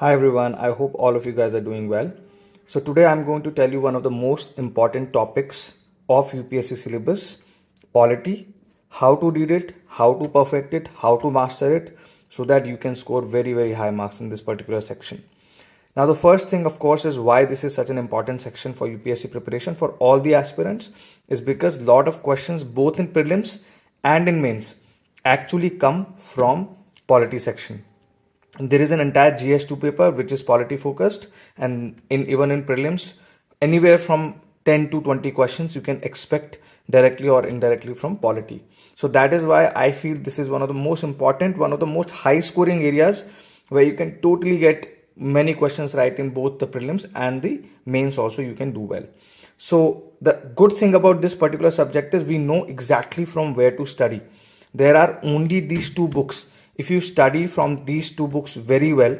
Hi everyone, I hope all of you guys are doing well. So today I'm going to tell you one of the most important topics of UPSC syllabus, polity, how to read it, how to perfect it, how to master it so that you can score very very high marks in this particular section. Now the first thing of course is why this is such an important section for UPSC preparation for all the aspirants is because a lot of questions both in prelims and in mains actually come from polity section there is an entire GS2 paper which is polity focused and in even in prelims anywhere from 10 to 20 questions you can expect directly or indirectly from polity so that is why i feel this is one of the most important one of the most high scoring areas where you can totally get many questions right in both the prelims and the mains also you can do well. So the good thing about this particular subject is we know exactly from where to study. There are only these two books if you study from these two books very well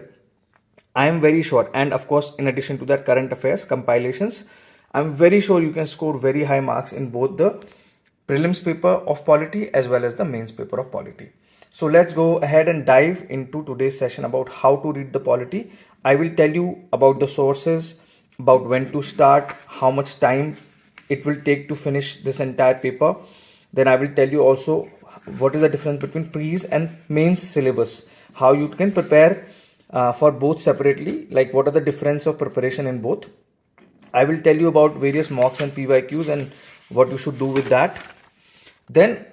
i am very sure and of course in addition to that current affairs compilations i'm very sure you can score very high marks in both the prelims paper of polity as well as the mains paper of polity. So let's go ahead and dive into today's session about how to read the polity. I will tell you about the sources about when to start how much time it will take to finish this entire paper. Then i will tell you also what is the difference between pre's and mains syllabus? How you can prepare uh, for both separately like what are the difference of preparation in both? I will tell you about various mocks and pyqs and what you should do with that. Then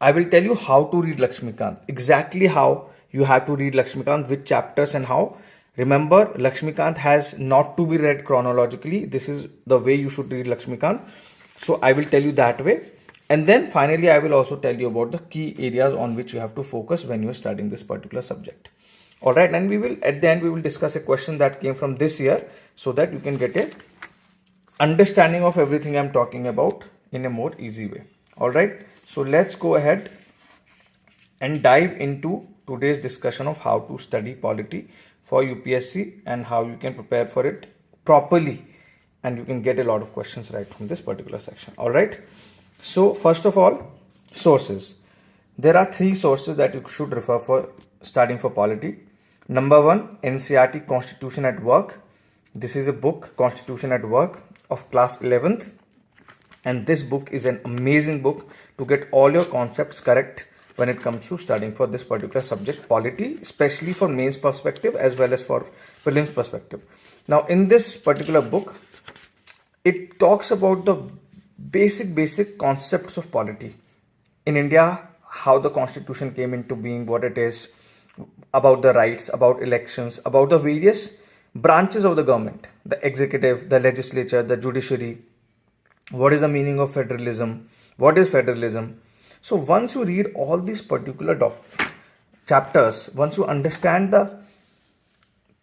i will tell you how to read lakshmikant. Exactly how you have to read lakshmikant which chapters and how. Remember lakshmikant has not to be read chronologically. This is the way you should read lakshmikant. So i will tell you that way and then finally, I will also tell you about the key areas on which you have to focus when you are studying this particular subject. All right, and we will at the end we will discuss a question that came from this year so that you can get a understanding of everything I'm talking about in a more easy way. All right, so let's go ahead and dive into today's discussion of how to study polity for UPSC and how you can prepare for it properly and you can get a lot of questions right from this particular section. All right. So first of all, sources. There are three sources that you should refer for studying for polity. Number one, NCERT Constitution at Work. This is a book, Constitution at Work of class 11th. And this book is an amazing book to get all your concepts correct when it comes to studying for this particular subject, polity, especially for mains perspective as well as for prelims perspective. Now, in this particular book, it talks about the basic basic concepts of polity. In india how the constitution came into being what it is about the rights about elections about the various branches of the government the executive the legislature the judiciary. What is the meaning of federalism? What is federalism? So once you read all these particular chapters once you understand the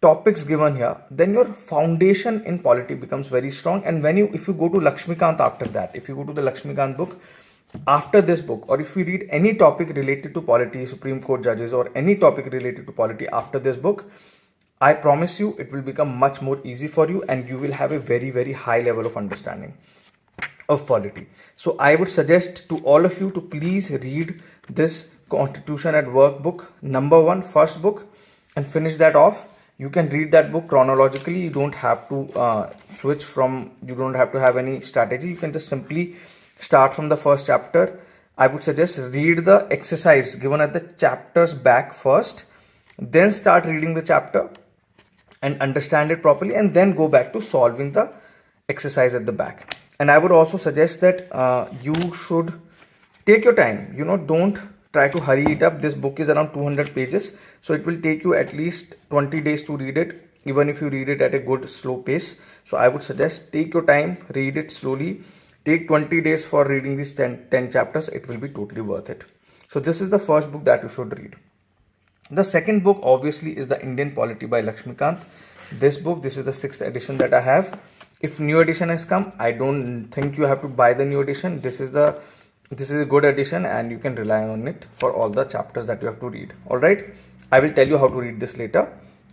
topics given here then your foundation in polity becomes very strong. And when you if you go to lakshmikant after that if you go to the lakshmikant book after this book or if you read any topic related to polity supreme court judges or any topic related to polity after this book i promise you it will become much more easy for you and you will have a very very high level of understanding of polity. So i would suggest to all of you to please read this constitution at work book number one first book and finish that off you can read that book chronologically. You don't have to uh, switch from you don't have to have any strategy. You can just simply start from the first chapter. I would suggest read the exercise given at the chapters back first then start reading the chapter and understand it properly and then go back to solving the exercise at the back. And i would also suggest that uh, you should take your time. You know don't try to hurry it up. This book is around 200 pages so it will take you at least 20 days to read it even if you read it at a good slow pace. So i would suggest take your time read it slowly. Take 20 days for reading these 10, 10 chapters. It will be totally worth it. So this is the first book that you should read. The second book obviously is the indian polity by lakshmikant. This book this is the sixth edition that i have. If new edition has come i don't think you have to buy the new edition. This is the this is a good edition and you can rely on it for all the chapters that you have to read. All right i will tell you how to read this later.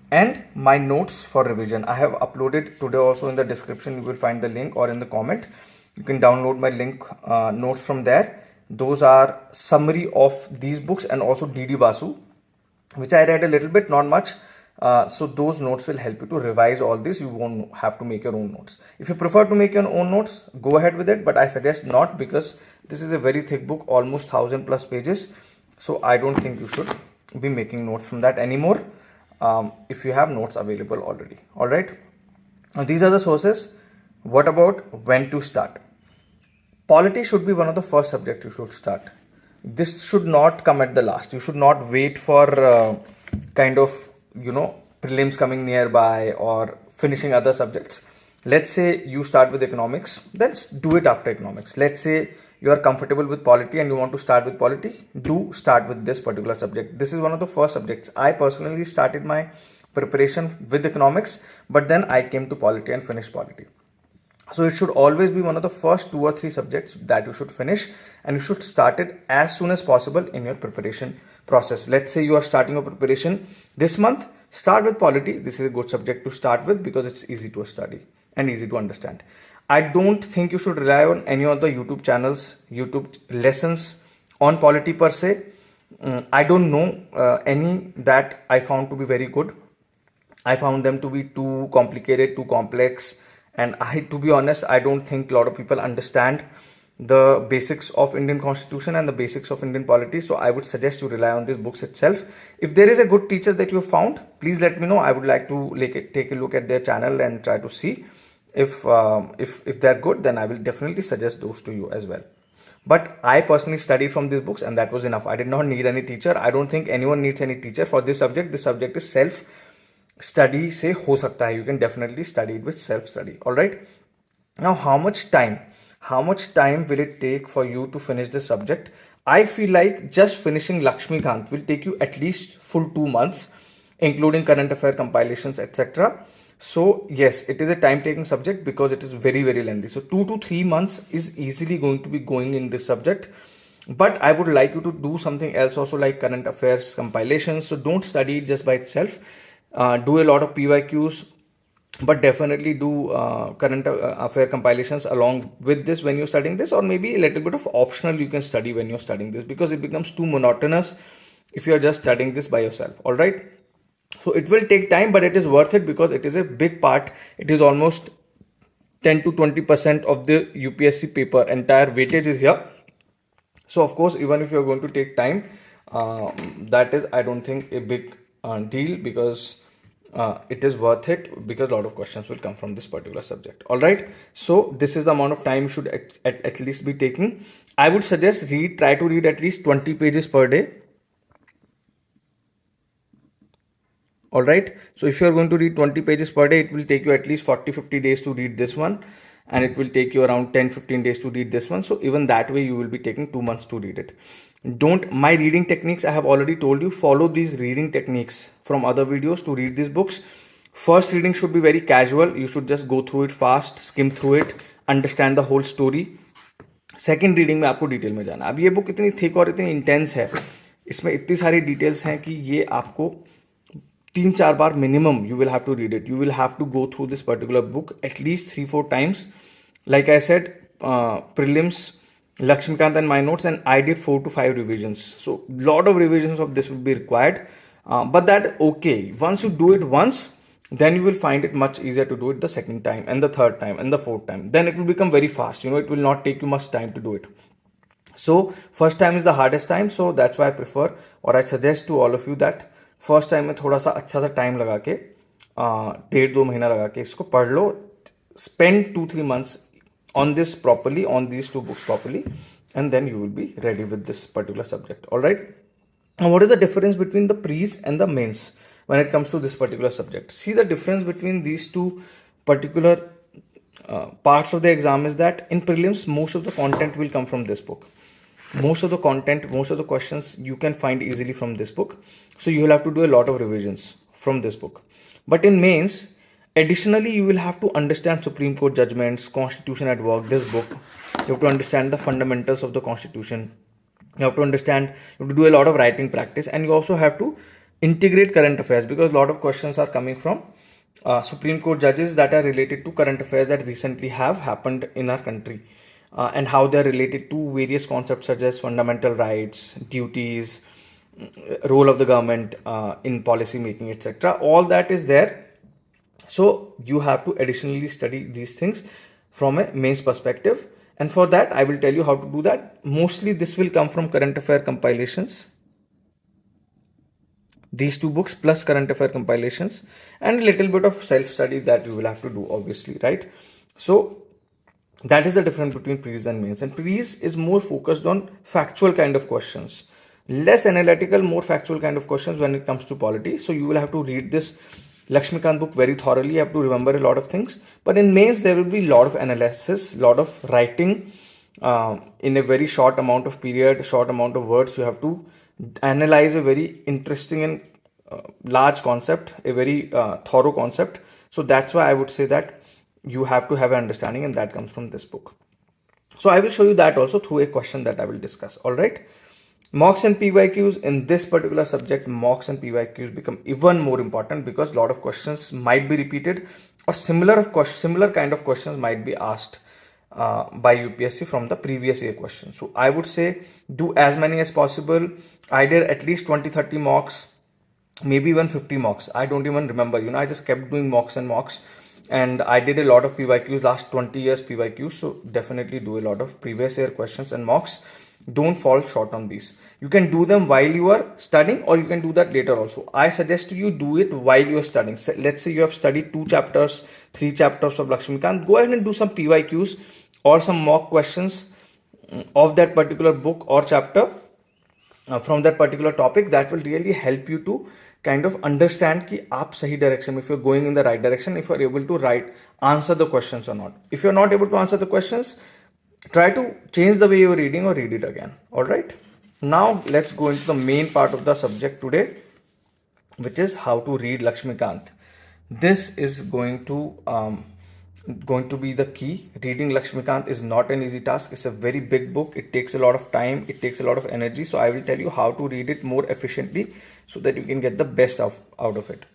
And my notes for revision. I have uploaded today also in the description. You will find the link or in the comment. You can download my link uh, notes from there. Those are summary of these books and also dd basu which i read a little bit not much. Uh, so those notes will help you to revise all this. You won't have to make your own notes. If you prefer to make your own notes go ahead with it. But i suggest not because this is a very thick book almost 1000 plus pages so i don't think you should be making notes from that anymore. Um, if you have notes available already. All right? Now these are the sources. What about when to start? Polity should be one of the first subjects you should start. This should not come at the last. You should not wait for uh, kind of you know prelims coming nearby or finishing other subjects. Let's say you start with economics then do it after economics. Let's say you are comfortable with polity and you want to start with polity do start with this particular subject this is one of the first subjects i personally started my preparation with economics but then i came to polity and finished polity so it should always be one of the first two or three subjects that you should finish and you should start it as soon as possible in your preparation process. Let's say you are starting your preparation this month, start with polity. This is a good subject to start with because it's easy to study and easy to understand. I don't think you should rely on any of the YouTube channels, YouTube lessons on polity per se. Um, I don't know uh, any that I found to be very good. I found them to be too complicated, too complex. And i to be honest i don't think a lot of people understand the basics of indian constitution and the basics of indian polity. So i would suggest you rely on these books itself. If there is a good teacher that you found please let me know. I would like to like take a look at their channel and try to see if um, if if they're good then i will definitely suggest those to you as well. But i personally studied from these books and that was enough. I did not need any teacher. I don't think anyone needs any teacher for this subject. This subject is self study say ho sakta hai. You can definitely study it with self study all right? Now how much time? How much time will it take for you to finish this subject? I feel like just finishing lakshmi kant will take you at least full 2 months including current affair compilations etc so yes it is a time taking subject because it is very very lengthy. So two to three months is easily going to be going in this subject. But i would like you to do something else also like current affairs compilations. So don't study just by itself. Uh, do a lot of pyqs but definitely do uh, current uh, affair compilations along with this when you're studying this or maybe a little bit of optional you can study when you're studying this because it becomes too monotonous if you're just studying this by yourself. All right so it will take time but it is worth it because it is a big part. It is almost 10 to 20 percent of the upsc paper. Entire weightage is here. So of course even if you're going to take time uh, that is i don't think a big uh, deal because uh, it is worth it because a lot of questions will come from this particular subject. All right? So this is the amount of time you should at, at, at least be taking. I would suggest read try to read at least 20 pages per day all right so if you are going to read 20 pages per day it will take you at least 40 50 days to read this one and it will take you around 10 15 days to read this one so even that way you will be taking two months to read it don't my reading techniques i have already told you follow these reading techniques from other videos to read these books first reading should be very casual you should just go through it fast skim through it understand the whole story second reading में आपको detail में जाना अब ये book इतनी thick और इतनी intense है इसमें इतनी सारी डिटेल्स हैं कि ये आपको तीन चार बार minimum you will have to read it you will have to go through this particular book at least three four times like I said, uh, prelims, Lakshmikant and my notes, and I did four to five revisions. So lot of revisions of this will be required, uh, but that okay. Once you do it once, then you will find it much easier to do it the second time and the third time and the fourth time. Then it will become very fast. You know, it will not take you much time to do it. So first time is the hardest time. So that's why I prefer or I suggest to all of you that first time में थोड़ा सा अच्छा सा time लगा के डेढ़ दो महीना लगा के इसको पढ़ लो spend two three months on this properly on this two books properly and then you will be ready with this particular subject all right what is the difference between the prelims and the mains when it comes to this particular subject see the difference between this two particular part of the exam is that in prelims most of the content will come from this book most of the content most of the questions you can find easily from this book so you will have to do a lot of revisions from this book but in mains Additionally, you will have to understand Supreme Court judgments, Constitution at Work, this book. You have to understand the fundamentals of the Constitution. You have to understand, you have to do a lot of writing practice, and you also have to integrate current affairs because a lot of questions are coming from uh, Supreme Court judges that are related to current affairs that recently have happened in our country uh, and how they are related to various concepts such as fundamental rights, duties, mm, role of the government uh, in policy making etc all that is there. So you have to additionally study these things from a mains perspective. And for that i will tell you how to do that. Mostly this will come from current affair compilations. These two books plus current affair compilations and a little bit of self study that you will have to do obviously right? So that is the difference between pre's and mains. And pre's is more focused on factual kind of questions. Less analytical more factual kind of questions when it comes to polity so you will have to read this Lakshmikant book very thoroughly. You have to remember a lot of things. But in mains there will be a lot of analysis a lot of writing uh, in a very short amount of period short amount of words. You have to analyze a very interesting and uh, large concept a very uh, thorough concept. So that's why i would say that you have to have an understanding and that comes from this book so i will show you that also through a question that i will discuss all right mocks and pyqs in this particular subject mocks and pyqs become even more important because a lot of questions might be repeated or similar of similar kind of questions might be asked uh, by UPSC from the previous year question. So I would say do as many as possible. I did at least 20 30 mocks, maybe even 50 mocks. I don't even remember. You know, I just kept doing mocks and mocks and I did a lot of PYQs last 20 years PYQs. So definitely do a lot of previous year questions and mocks. Don't fall short on these. You can do them while you are studying or you can do that later also. I suggest you do it while you are studying. So let's say you have studied two chapters, three chapters of Lakshmi Lakshmikant. Go ahead and do some PYQs or some mock questions of that particular book or chapter uh, from that particular topic that will really help you to kind of understand ki aap sahi direction if you're going in the right direction if you're able to write answer the questions or not. If you're not able to answer the questions try to change the way you're reading or read it again. All right? Now let's go into the main part of the subject today which is how to read lakshmikant. This is going to um, going to be the key. Reading Lakshmikant is not an easy task. It's a very big book. It takes a lot of time. It takes a lot of energy. So I will tell you how to read it more efficiently so that you can get the best of, out of it.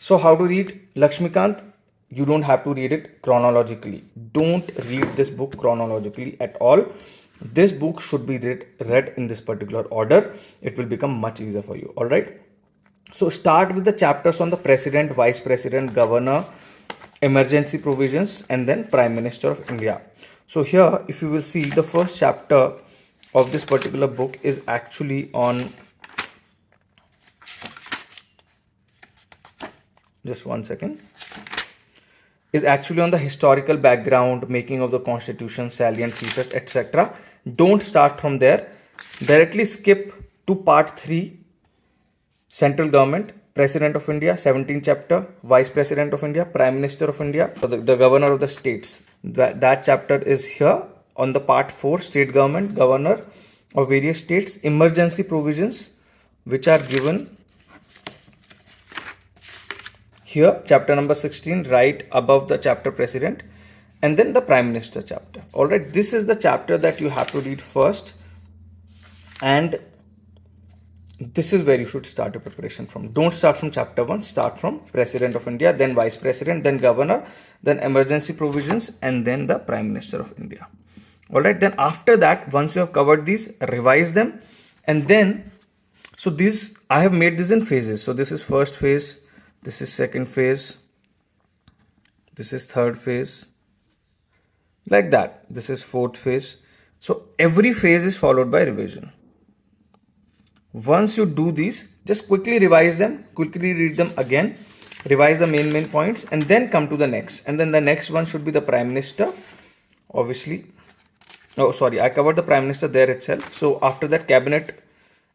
So how to read Lakshmikant? You don't have to read it chronologically. Don't read this book chronologically at all. This book should be read, read in this particular order. It will become much easier for you. All right. So start with the chapters on the president, vice president, governor, emergency provisions and then prime minister of india. So here if you will see the first chapter of this particular book is actually on just one second. Is actually on the historical background making of the constitution salient features etc don't start from there. Directly skip to part 3 central government President of India, 17th chapter, Vice President of India, Prime Minister of India, the, the Governor of the States. That, chapter is here on the part 4, State Government, Governor of various states, emergency provisions which are given here, chapter number 16, right above the chapter President, and then the Prime Minister chapter. Alright, this is the chapter that you have to read first and this is where you should start your preparation from. Don't start from chapter 1 start from president of india then vice president then governor then emergency provisions and then the prime minister of india. All right then after that once you have covered these revise them and then so these i have made this in phases. So this is first phase this is second phase this is third phase like that. This is fourth phase. So every phase is followed by revision once you do these, just quickly revise them, quickly read them again, revise the main main points and then come to the next. And then the next one should be the Prime Minister, obviously. Oh, sorry, I covered the Prime Minister there itself. So after that, Cabinet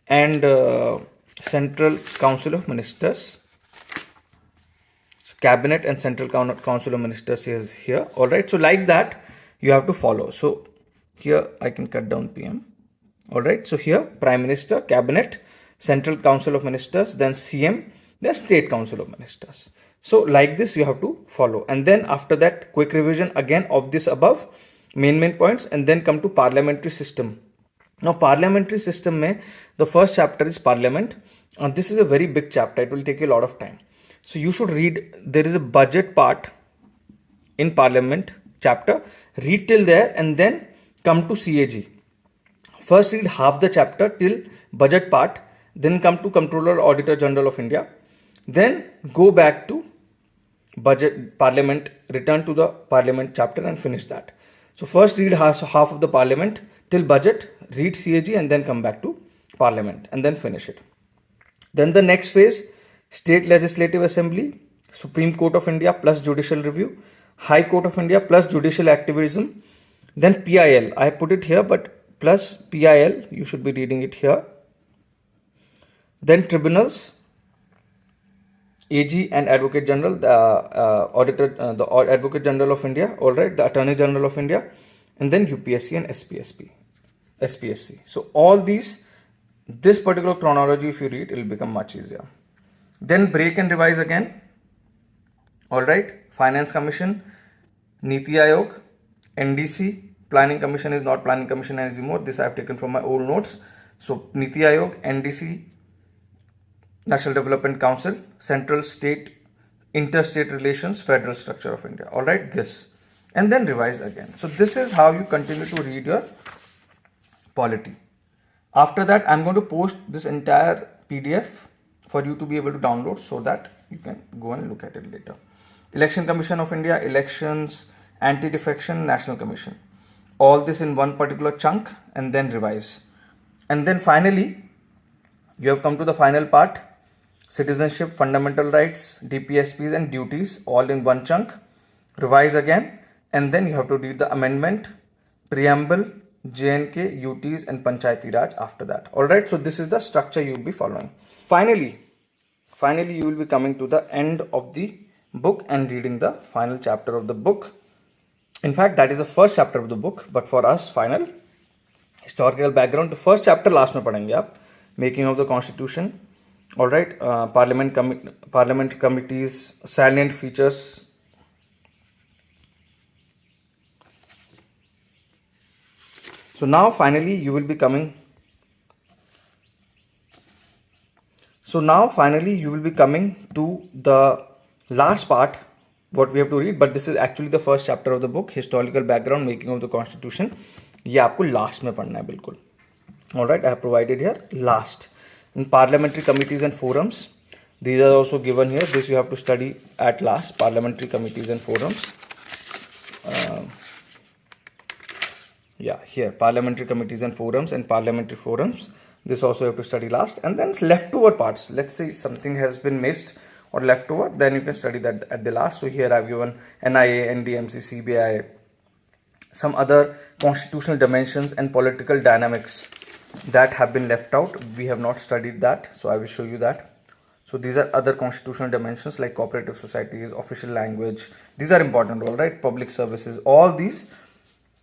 and uh, Central Council of Ministers. So cabinet and Central Council of Ministers is here. All right. So like that, you have to follow. So here I can cut down PM all right so here prime minister cabinet central council of ministers then cm then state council of ministers. So like this you have to follow. And then after that quick revision again of this above main main points and then come to parliamentary system. Now parliamentary system mein the first chapter is parliament and this is a very big chapter. It will take a lot of time. So you should read there is a budget part in parliament chapter. Read till there and then come to cag First read half the chapter till budget part then come to Controller Auditor General of India, then go back to budget parliament, return to the parliament chapter and finish that. So first read half of the parliament till budget, read CAG and then come back to parliament and then finish it. Then the next phase, state legislative assembly, Supreme Court of India plus judicial review, High Court of India plus judicial activism, then PIL. I put it here, but plus PIL, you should be reading it here. Then tribunals, AG and Advocate General, the uh, Auditor, uh, the Advocate General of India, all right, the Attorney General of India, and then UPSC and SPSP, SPSC. So all these, this particular chronology, if you read, it will become much easier. Then break and revise again. All right, Finance Commission, Niti Aayog, NDC, Planning Commission is not Planning Commission anymore. This I have taken from my old notes. So Niti Aayog, NDC, National Development Council, Central State, Interstate Relations, Federal Structure of India. All right, this. And then revise again. So this is how you continue to read your polity. After that, I'm going to post this entire PDF for you to be able to download so that you can go and look at it later. Election Commission of India, Elections, Anti-Defection, National Commission. All this in one particular chunk and then revise. And then finally, you have come to the final part citizenship, fundamental rights, DPSPs and duties all in one chunk. Revise again and then you have to read the amendment, preamble, JNK, UTs and Panchayati Raj after that. Alright, so this is the structure you will be following. Finally, finally you will be coming to the end of the book and reading the final chapter of the book. In fact, that is the first chapter of the book, but for us, final historical background. The first chapter last में पढ़ेंगे आप making of the constitution all right uh, parliament com parliament committees salient features so now finally you will be coming so now finally you will be coming to the last part what we have to read but this is actually the first chapter of the book historical background making of the constitution ये आपको last में पढ़ना है बिल्कुल all right i have provided here last in parliamentary committees and forums these are also given here this you have to study at last parliamentary committees and forums uh, yeah here parliamentary committees and forums and parliamentary forums this also you have to study last and then leftover parts let's say something has been missed or left leftover then you can study that at the last. So here i've given nia ndmc cbi some other constitutional dimensions and political dynamics that have been left out. We have not studied that so i will show you that. So these are other constitutional dimensions like cooperative societies official language. These are important all right? Public services. All these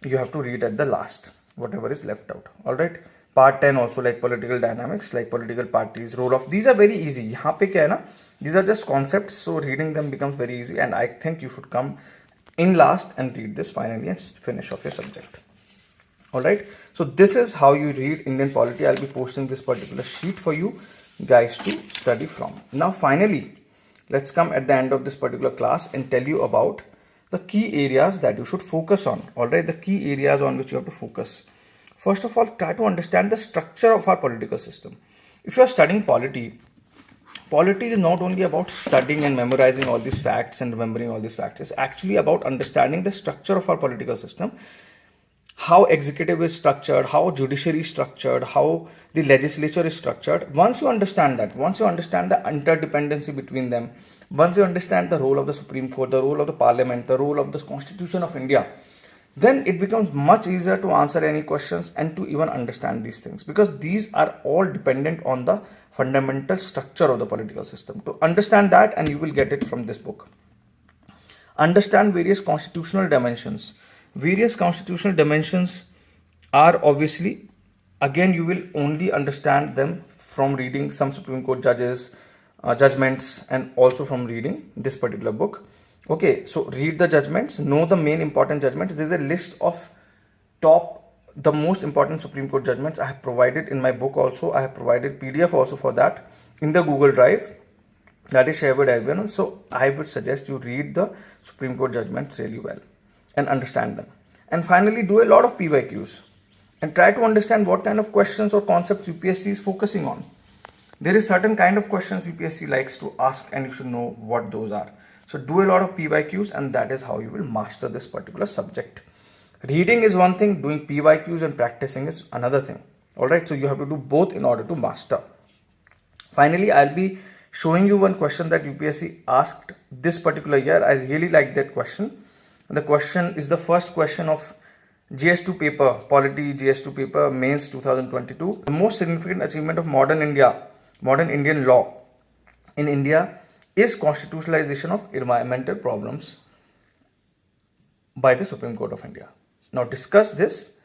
you have to read at the last whatever is left out all right? Part 10 also like political dynamics like political parties role of these are very easy these are just concepts so reading them becomes very easy and i think you should come in last and read this finally and finish off your subject. All right? So this is how you read indian polity. I'll be posting this particular sheet for you guys to study from. Now finally let's come at the end of this particular class and tell you about the key areas that you should focus on. All right? The key areas on which you have to focus. First of all try to understand the structure of our political system. If you are studying polity polity is not only about studying and memorizing all these facts and remembering all these facts it's actually about understanding the structure of our political system how executive is structured, how judiciary is structured, how the legislature is structured. Once you understand that, once you understand the interdependency between them, once you understand the role of the Supreme Court, the role of the Parliament, the role of the Constitution of India, then it becomes much easier to answer any questions and to even understand these things because these are all dependent on the fundamental structure of the political system. To understand that, and you will get it from this book. Understand various constitutional dimensions various constitutional dimensions are obviously again you will only understand them from reading some supreme court judges uh, judgments and also from reading this particular book okay so read the judgments know the main important judgments there's a list of top the most important supreme court judgments i have provided in my book also i have provided pdf also for that in the google drive that is shared with everyone so i would suggest you read the supreme court judgments really well and understand them. And finally, do a lot of PYQs and try to understand what kind of questions or concepts UPSC is focusing on. there is certain kind of questions UPSC likes to ask and you should know what those are. So do a lot of PYQs and that is how you will master this particular subject. Reading is one thing, doing PYQs and practicing is another thing. Alright, so you have to do both in order to master. Finally, I'll be showing you one question that UPSC asked this particular year. I really like that question. The question is the first question of GS2 paper, Polity GS2 paper, Mains 2022. The most significant achievement of modern India, modern Indian law in India is constitutionalization of environmental problems by the Supreme Court of India. Now discuss this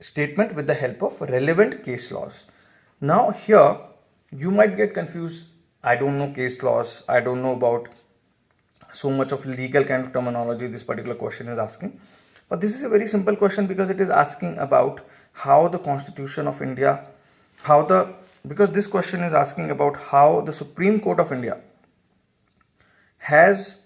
statement with the help of relevant case laws. Now here you might get confused. I don't know case laws. I don't know about so much of legal kind of terminology this particular question is asking. But this is a very simple question because it is asking about how the Constitution of India, how the, because this question is asking about how the Supreme Court of India has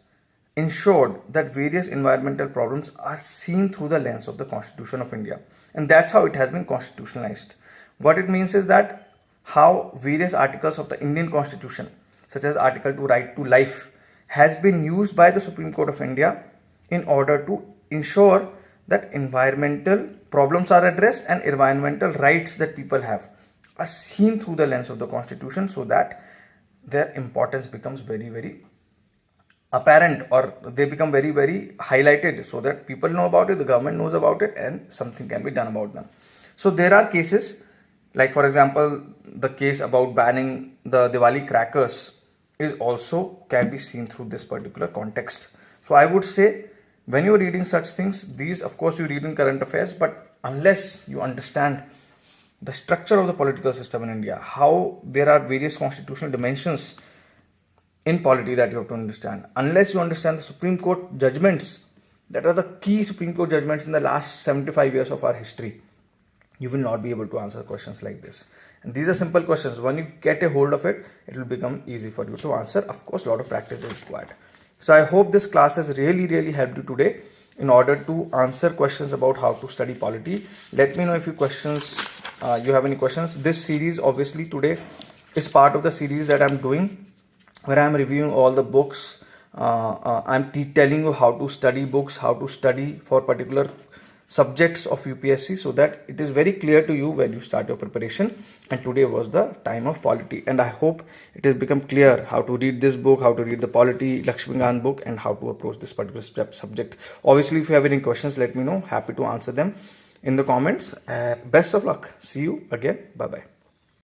ensured that various environmental problems are seen through the lens of the Constitution of India. And that's how it has been constitutionalized. What it means is that how various articles of the Indian Constitution, such as Article 2 Right to Life, has been used by the Supreme Court of India in order to ensure that environmental problems are addressed and environmental rights that people have are seen through the lens of the constitution so that their importance becomes very very apparent or they become very very highlighted so that people know about it the government knows about it and something can be done about them. So there are cases like for example the case about banning the diwali crackers is also can be seen through this particular context. So i would say when you're reading such things, these of course you read in current affairs, but unless you understand the structure of the political system in India, how there are various constitutional dimensions in polity that you have to understand. Unless you understand the Supreme Court judgments that are the key Supreme Court judgments in the last 75 years of our history, you will not be able to answer questions like this. And these are simple questions. When you get a hold of it, it will become easy for you to answer. Of course, a lot of practice is required. So I hope this class has really, really helped you today in order to answer questions about how to study polity. Let me know if you questions, uh, you have any questions. This series obviously today is part of the series that I'm doing where I'm reviewing all the books. Uh, uh, I'm telling you how to study books, how to study for particular subjects of UPSC so that it is very clear to you when you start your preparation and today was the time of polity and I hope it has become clear how to read this book, how to read the polity Lakshmikant book and how to approach this particular subject. Obviously if you have any questions let me know, happy to answer them in the comments. Uh, best of luck. See you again. Bye bye.